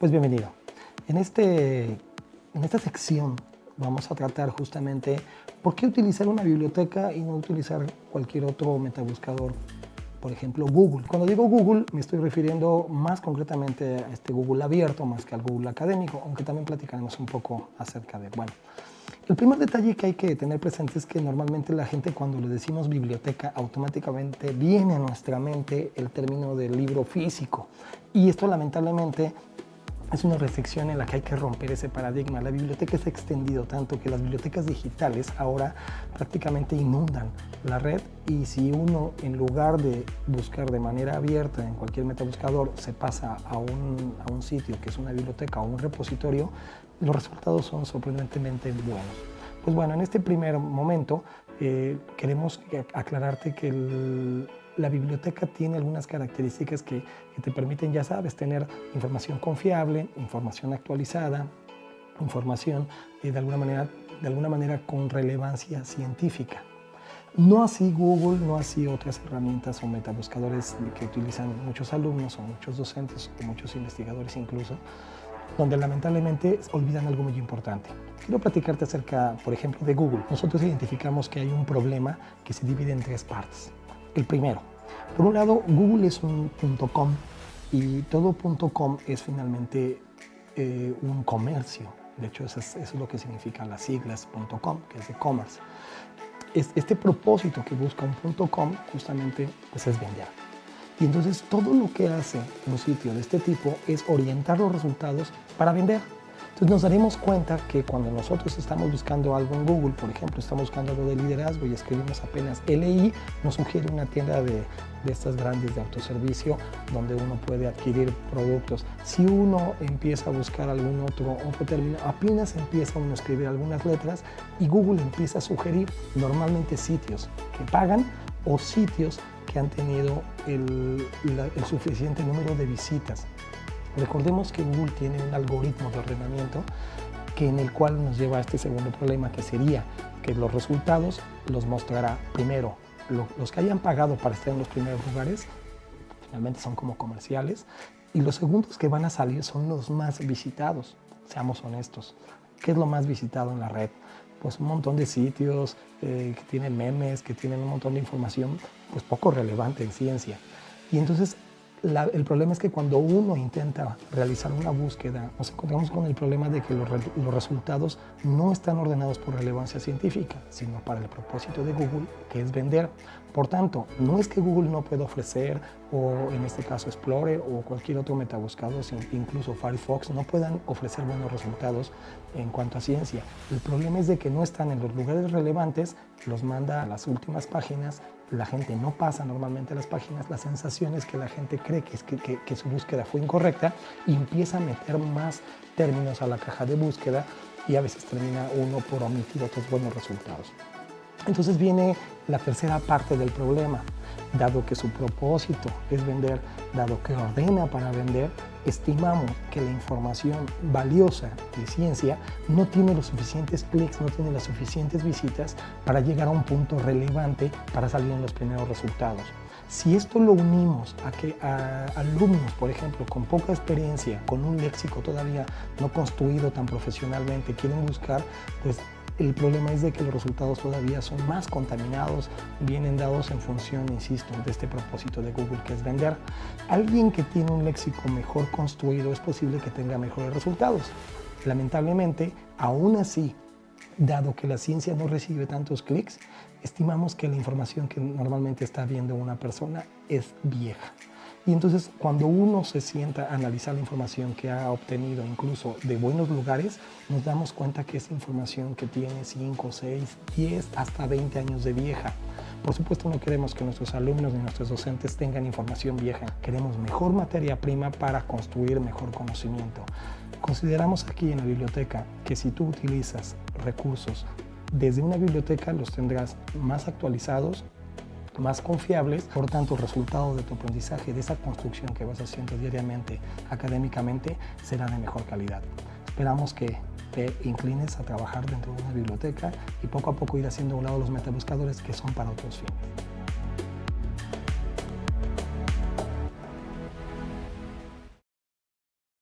Pues bienvenido. En, este, en esta sección vamos a tratar justamente por qué utilizar una biblioteca y no utilizar cualquier otro metabuscador, por ejemplo Google. Cuando digo Google me estoy refiriendo más concretamente a este Google abierto más que al Google académico, aunque también platicaremos un poco acerca de, bueno, el primer detalle que hay que tener presente es que normalmente la gente cuando le decimos biblioteca automáticamente viene a nuestra mente el término del libro físico y esto lamentablemente es una restricción en la que hay que romper ese paradigma. La biblioteca se ha extendido tanto que las bibliotecas digitales ahora prácticamente inundan la red y si uno en lugar de buscar de manera abierta en cualquier metabuscador se pasa a un, a un sitio que es una biblioteca o un repositorio, los resultados son sorprendentemente buenos. Pues bueno, en este primer momento eh, queremos aclararte que la biblioteca tiene algunas características que, te permiten, ya sabes, tener información confiable, información actualizada, información eh, de, alguna manera, de alguna manera con relevancia científica. No así Google, no así otras herramientas o metabuscadores que utilizan muchos alumnos o muchos docentes o muchos investigadores incluso, donde lamentablemente olvidan algo muy importante. Quiero platicarte acerca, por ejemplo, de Google. Nosotros identificamos que hay un problema que se divide en tres partes. El primero, por un lado, Google es un .com y todo .com es finalmente eh, un comercio. De hecho, eso es, lo que significa las siglas .com, que es de commerce. este propósito que busca un .com justamente pues es vender. Y entonces todo lo que hace un sitio de este tipo es orientar los resultados para vender. Entonces nos daremos cuenta que cuando nosotros estamos buscando algo en Google, por ejemplo, estamos buscando algo de liderazgo y escribimos apenas LI, nos sugiere una tienda de, de estas grandes de autoservicio donde uno puede adquirir productos. Si uno empieza a buscar algún otro, otro término, apenas empieza uno a escribir algunas letras y Google empieza a sugerir normalmente sitios que pagan o sitios que han tenido el, suficiente número de visitas. Recordemos que Google tiene un algoritmo de ordenamiento que en el cual nos lleva a este segundo problema que sería que los resultados los mostrará primero los que hayan pagado para estar en los primeros lugares, finalmente son como comerciales, y los segundos que van a salir son los más visitados, seamos honestos. ¿Qué es lo más visitado en la red? pues un montón de sitios eh, que tienen memes, que tienen un montón de información pues poco relevante en ciencia. Y entonces el problema es que cuando uno intenta realizar una búsqueda, nos encontramos con el problema de que los, los, resultados no están ordenados por relevancia científica, sino para el propósito de Google, que es vender. Por tanto, no es que Google no pueda ofrecer, o en este caso Explorer o cualquier otro metabuscador, incluso Firefox, no puedan ofrecer buenos resultados en cuanto a ciencia. El problema es de que no están en los lugares relevantes, los manda a las últimas páginas la gente no pasa normalmente las páginas, la sensación es que la gente cree que, que, que, su búsqueda fue incorrecta y empieza a meter más términos a la caja de búsqueda y a veces termina uno por omitir otros buenos resultados. Entonces viene la tercera parte del problema. Dado que su propósito es vender, dado que ordena para vender, estimamos que la información valiosa de ciencia no tiene los suficientes clics, no tiene las suficientes visitas para llegar a un punto relevante para salir en los primeros resultados. Si esto lo unimos a que alumnos, por ejemplo, con poca experiencia, con un léxico todavía no construido tan profesionalmente, quieren buscar, pues el problema es de que los resultados todavía son más contaminados, vienen dados en función, insisto, de este propósito de Google que es vender. Alguien que tiene un léxico mejor construido es posible que tenga mejores resultados. Lamentablemente, aún así, dado que la ciencia no recibe tantos clics, estimamos que la información que normalmente está viendo una persona es vieja. Y entonces cuando uno se sienta a analizar la información que ha obtenido incluso de buenos lugares, nos damos cuenta que es información que tiene 5, 6, 10, hasta 20 años de vieja. Por supuesto no queremos que nuestros alumnos ni nuestros docentes tengan información vieja. Queremos mejor materia prima para construir mejor conocimiento. Consideramos aquí en la biblioteca que si tú utilizas recursos desde una biblioteca los tendrás más actualizados, más confiables, por tanto el resultado de tu aprendizaje, de esa construcción que vas haciendo diariamente académicamente, será de mejor calidad. Esperamos que te inclines a trabajar dentro de una biblioteca y poco a poco ir haciendo a un lado los metabuscadores que son para otros fines.